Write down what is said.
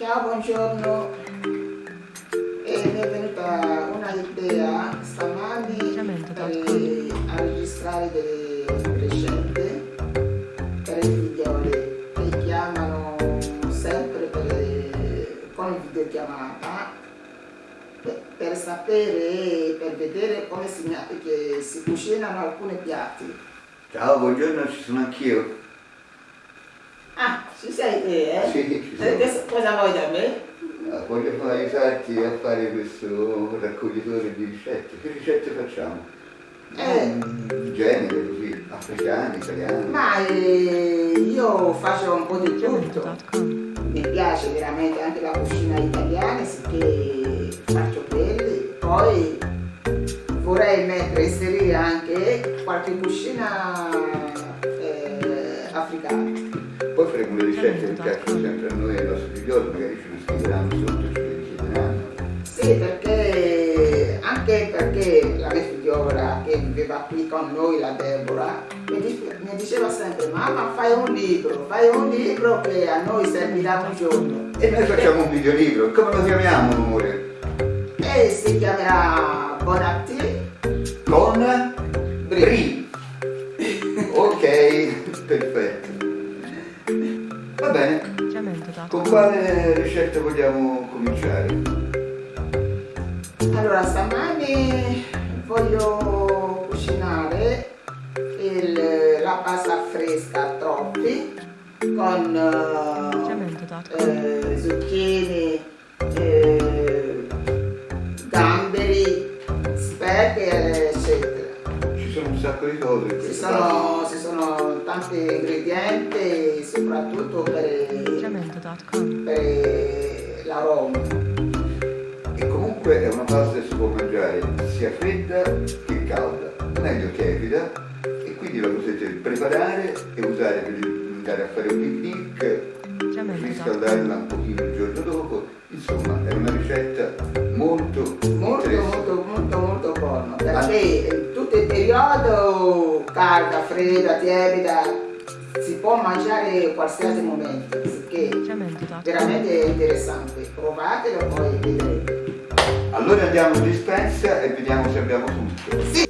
Ciao, buongiorno. E mi è venuta una idea stamani per a registrare delle ricette per i figlioli che chiamano sempre per, con videochiamata per, per sapere, per vedere come si, si cucinano alcuni piatti. Ciao, buongiorno, ci sono anch'io. Ah, ci sei te, eh? Sì, ci sono. Cosa vuoi da me? Ah, voglio aiutarti a fare questo raccoglitore di ricette. Che ricette facciamo? Eh. Genere così, africani, italiani. Ma eh, io faccio un po' di tutto. Mi piace veramente anche la cucina italiana, sicché faccio quelli. Poi vorrei mettere, inserire anche qualche cucina eh, africana. Poi faremo le ricette che piacciono sempre a noi e ai figlioli, magari ce le scriveranno sotto e ce le richiederanno. Sì, perché anche perché la mia figliola che viveva qui con noi, la Deborah, mi, diceva sempre, mamma fai un libro, fai un libro che a noi servirà un giorno. E noi facciamo un videolibro, come lo chiamiamo amore? E si chiamerà Bonatti con Brie. ok, perfetto. Bene. Con quale ricetta vogliamo cominciare? Allora, stamani voglio cucinare il, la pasta fresca troppi con eh, zucchine, eh, gamberi, speck, un sacco di cose. Ci sono, ci sono tanti ingredienti, soprattutto per, per l'aroma. E comunque è una pasta che si può mangiare sia fredda che calda, meglio tiepida, e quindi la potete preparare e usare per andare a fare un picnic, riscaldarla un pochino il giorno dopo, insomma è una ricetta molto molto molto molto molto buona perché tutto il periodo, calda, fredda, tiepida, si può mangiare in qualsiasi momento, perché veramente è interessante. Provatelo e poi vedrete. Allora andiamo in dispensa e vediamo se abbiamo tutto. Sì.